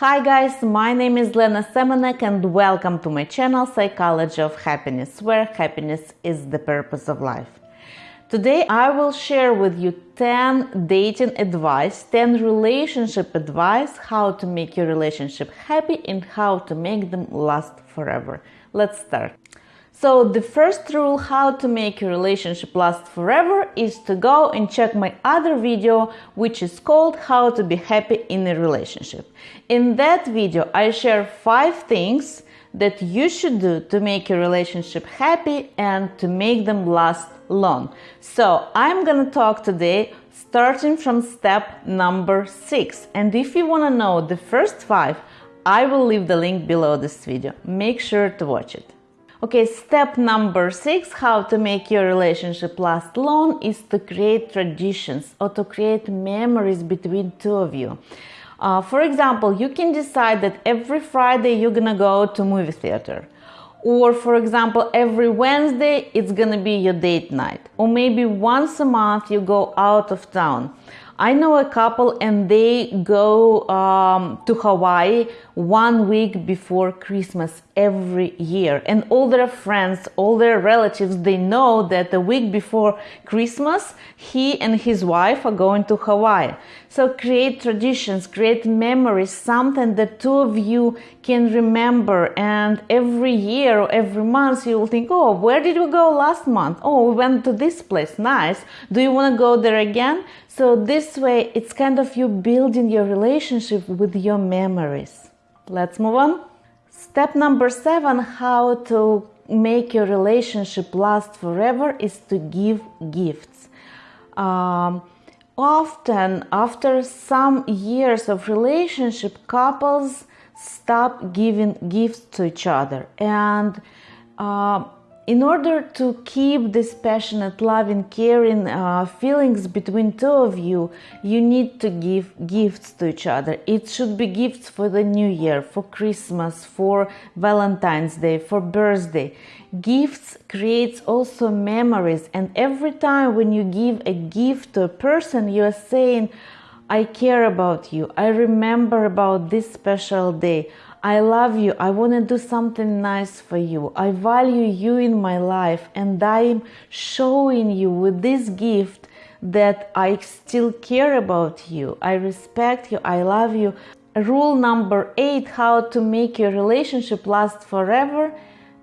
Hi guys, my name is Lena Semenek and welcome to my channel Psychology of Happiness, where happiness is the purpose of life. Today I will share with you 10 dating advice, 10 relationship advice, how to make your relationship happy and how to make them last forever. Let's start. So the first rule how to make your relationship last forever is to go and check my other video which is called how to be happy in a relationship. In that video I share 5 things that you should do to make your relationship happy and to make them last long. So I'm gonna talk today starting from step number 6 and if you want to know the first 5 I will leave the link below this video. Make sure to watch it. Okay, step number six, how to make your relationship last long is to create traditions or to create memories between two of you. Uh, for example, you can decide that every Friday you're gonna go to movie theater. Or for example, every Wednesday it's gonna be your date night. Or maybe once a month you go out of town. I know a couple and they go um, to Hawaii one week before Christmas every year. And all their friends, all their relatives, they know that the week before Christmas, he and his wife are going to Hawaii. So create traditions, create memories, something that two of you can remember. And every year or every month, you will think, oh, where did we go last month? Oh, we went to this place. Nice. Do you want to go there again? So this way, it's kind of you building your relationship with your memories. Let's move on. Step number seven how to make your relationship last forever is to give gifts. Um, often, after some years of relationship, couples stop giving gifts to each other and uh, in order to keep this passionate, loving, caring uh, feelings between two of you, you need to give gifts to each other. It should be gifts for the new year, for Christmas, for Valentine's Day, for birthday. Gifts creates also memories, and every time when you give a gift to a person, you are saying, I care about you. I remember about this special day. I love you. I want to do something nice for you. I value you in my life, and I'm showing you with this gift that I still care about you. I respect you. I love you. Rule number eight how to make your relationship last forever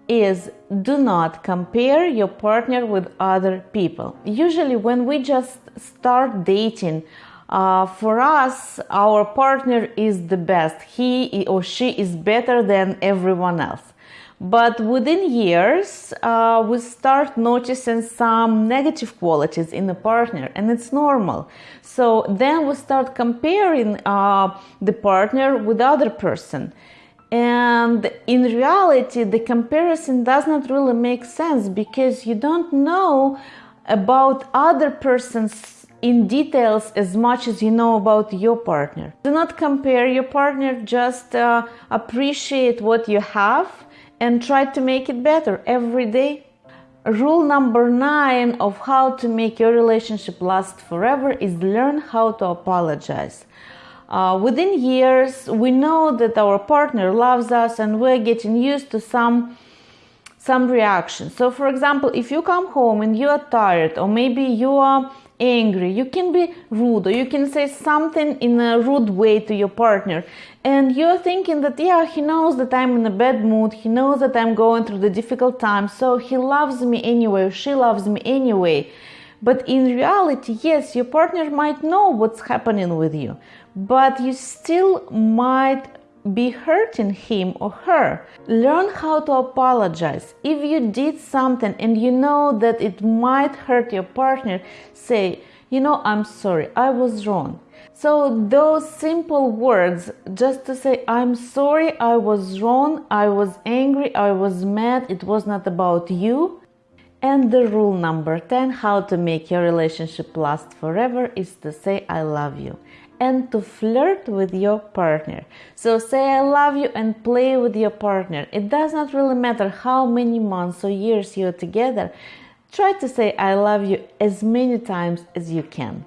is do not compare your partner with other people. Usually, when we just start dating, uh, for us, our partner is the best. He or she is better than everyone else. But within years, uh, we start noticing some negative qualities in the partner, and it's normal. So then we start comparing uh, the partner with other person. And in reality, the comparison does not really make sense because you don't know about other person's in details as much as you know about your partner. Do not compare your partner, just uh, appreciate what you have and try to make it better every day. Rule number nine of how to make your relationship last forever is learn how to apologize. Uh, within years, we know that our partner loves us and we're getting used to some some reaction. So, for example, if you come home and you are tired, or maybe you are angry, you can be rude, or you can say something in a rude way to your partner, and you're thinking that, yeah, he knows that I'm in a bad mood, he knows that I'm going through the difficult time, so he loves me anyway, she loves me anyway. But in reality, yes, your partner might know what's happening with you, but you still might be hurting him or her. Learn how to apologize. If you did something and you know that it might hurt your partner, say, you know, I'm sorry, I was wrong. So, those simple words, just to say, I'm sorry, I was wrong, I was angry, I was mad, it was not about you. And the rule number 10 how to make your relationship last forever is to say, I love you and to flirt with your partner. So say I love you and play with your partner. It does not really matter how many months or years you're together. Try to say I love you as many times as you can.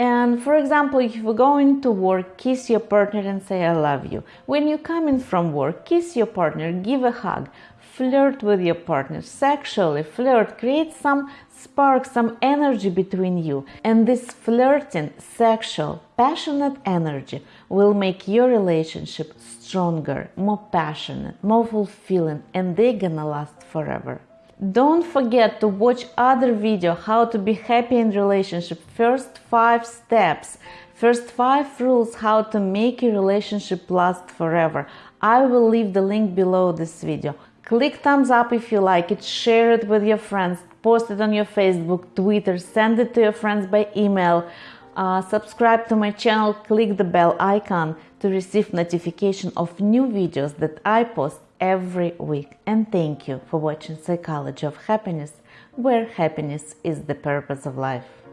And for example, if you're going to work, kiss your partner and say, I love you. When you come in from work, kiss your partner, give a hug, flirt with your partner, sexually flirt, create some spark, some energy between you. And this flirting, sexual, passionate energy will make your relationship stronger, more passionate, more fulfilling, and they're gonna last forever. Don't forget to watch other video how to be happy in relationship. First 5 steps. First 5 rules how to make your relationship last forever. I will leave the link below this video. Click thumbs up if you like it, share it with your friends, post it on your Facebook, Twitter, send it to your friends by email. Uh, subscribe to my channel, click the bell icon to receive notification of new videos that I post every week. And thank you for watching Psychology of Happiness, where happiness is the purpose of life.